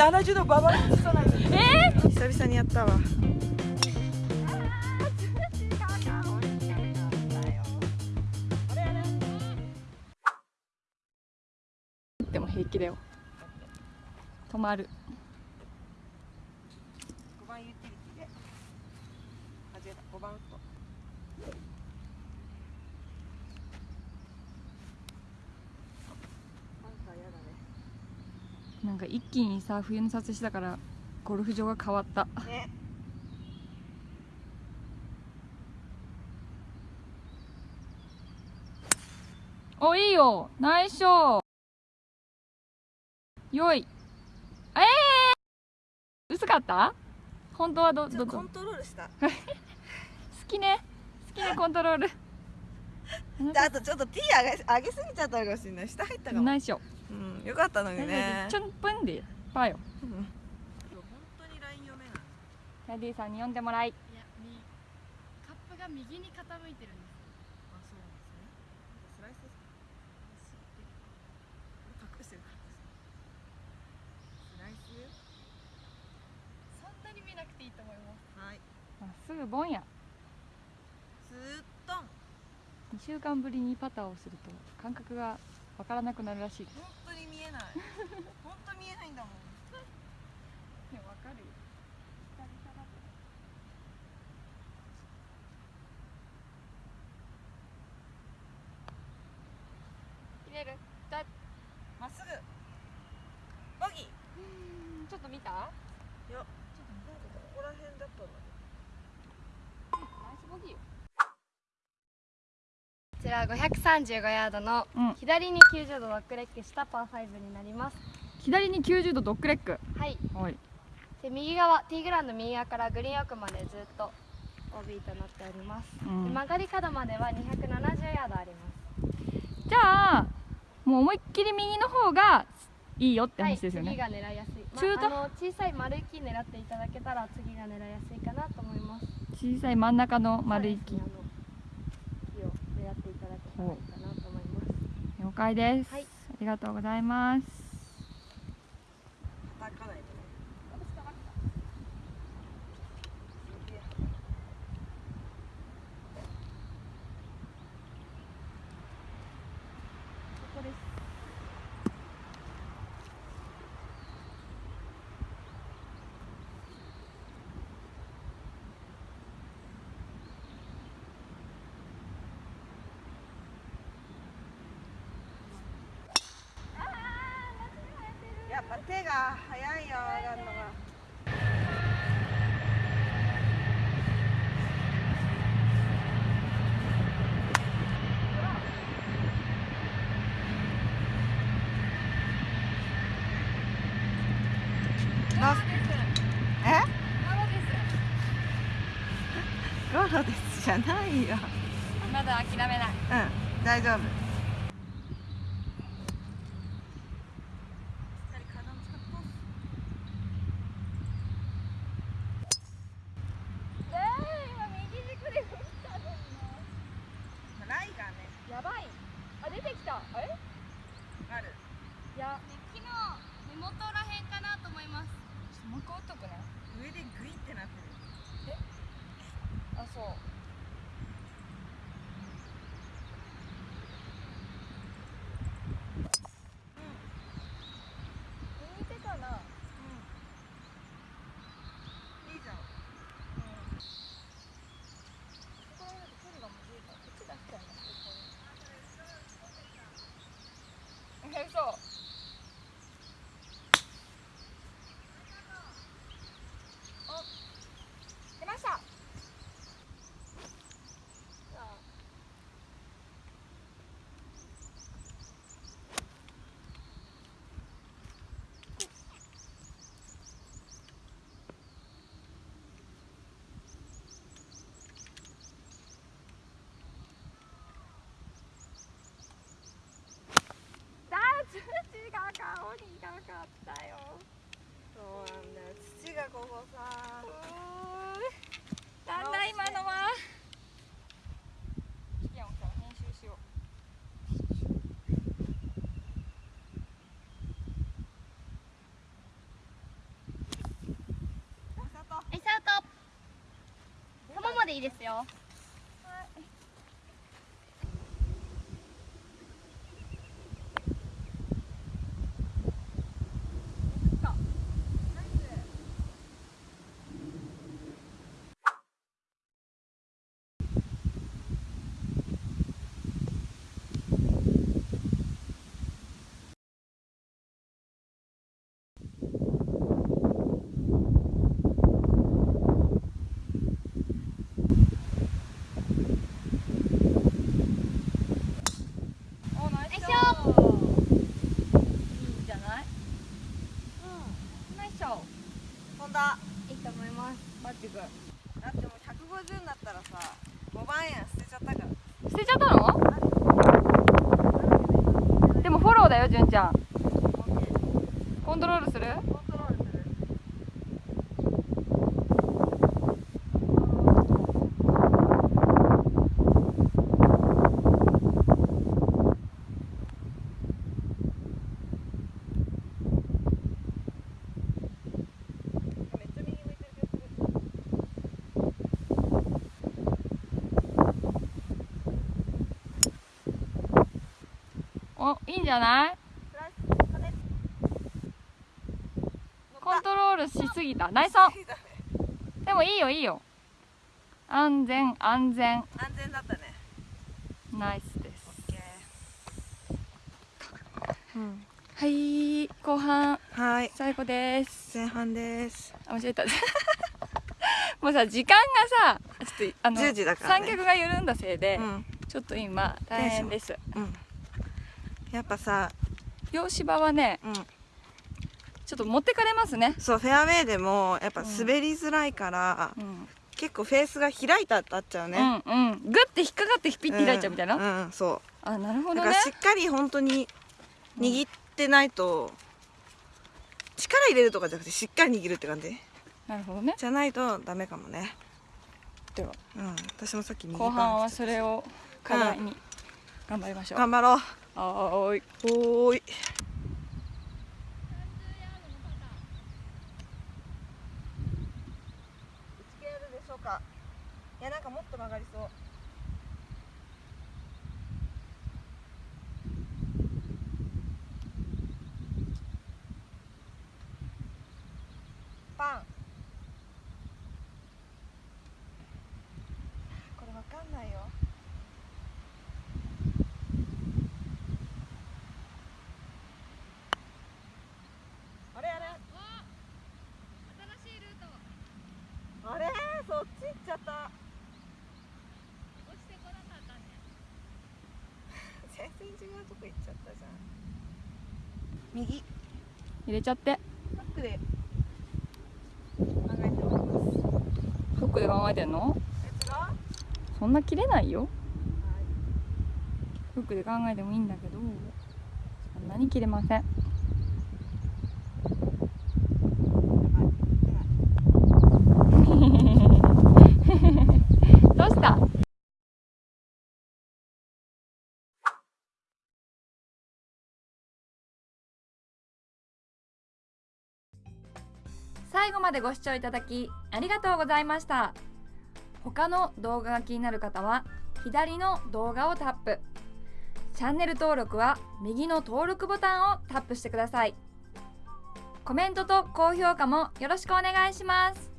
70度ババアさないえー、久々にやった。わでも平気だよ。止まる。5番ユーティリティで間た。5番。なんか一気にさ冬の撮影したからゴルフ場が変わった、ね、おいいよ。ナイスショよい。ええー、薄かった？本当はどどコントロールした。好きね。好きねコントロール。あとちょっとティー上げ上げすぎちゃったかもしれない。下入ったかも。ないしょうん、よかったのにね。ちょんぷんで、ぱよ。うん、本当にライン読めない。キャディさんに読んでもらい。いや、み、カップが右に傾いてる。んです。あ、そうなんですね。なんかスライスですか。隠してる。からです。スライス。そんなに見なくていいと思います。はい。まっすぐボンや。ずっと。二週間ぶりにパターをする。と感覚がわからなくなるらしい。本当に見えない。本当見えないんだもん。いやわかるよ。切れる？だまっすぐ。ボギー。うん。ちょっと見た？いやちょっと見たけどここら辺だったんだナイスボギーよ。ちら535ヤードの左に90度ドッグレッグしたパー5になります、左に90度ドッグレッグはい。はい。で右側ティーグラウンド右側からグリーン奥までずっと OB となっております、うん、曲がり角までは二百七十ヤードあります。じゃあもう思いっきり右の方がいいよって話ですよね、はい、が狙いやすい、まあ、小さい丸い木狙っていただけたら次が狙いやすいかなと思います。小さい真ん中の丸い木、だけたらい。いかなと思います了解です、はい、ありがとうございます。叩かない手が早いよ上が。るのが。ゴロです。じゃないよまだ諦めないうん大丈夫やばい。あ出てきた。え？ある。いや、ね、昨日根元らへんかなと思います。ちょっともうとくね。上でグイってなってる。え？あそう。 그 래. ここさなんだ今のはキキアンさ編集しようでいいですよ。よ純ちゃん。コントロールするコントロールするめっちゃ右向いてる気がするおいいんじゃない？コントロールしすぎた。ナイスオンいいだねでもいいよいいよ。安全安全。安全だったね。ナイスです。オッケー。うん。はい後半。はい。最後です。前半です。あ間違えた。もうさ時間がさちょっとあの10時だからね。三脚が緩んだせいで、うん。ちょっと今大変です。うんやっぱさ洋芝はねうん。ちょっと持ってかれますね。そうフェアウェイでもやっぱ滑りづらいから、うん。結構フェースが開いたってあっちゃうね、うんうん。グッて引っかかってピッて開いちゃうみたいな、うん、うんそあなるほどね。うだからしっかり本当に握ってないと、力入れるとかじゃなくてしっかり握るって感じなるほどね。じゃないとダメかもね。では。うん私もさっき右後半はそれを課題に頑張りましょう、頑張ろうはーい。おーい。打ち切れるでしょうか？いやなんかもっと曲がりそうパンこれわかんないよあれあれ新しいルートあれそっち行っちゃった。落ちてこなかったね全然違うとこ行っちゃったじゃん。右。入れちゃって。フックで考えてます。フックで考えてんの？そんな切れないよ。はい。フックで考えてもいいんだけどそんなに切れませんどうした最後までご視聴いただきありがとうございました。他の動画が気になる方は左の動画をタップ。チャンネル登録は右の登録ボタンをタップしてください。コメントと高評価もよろしくお願いします。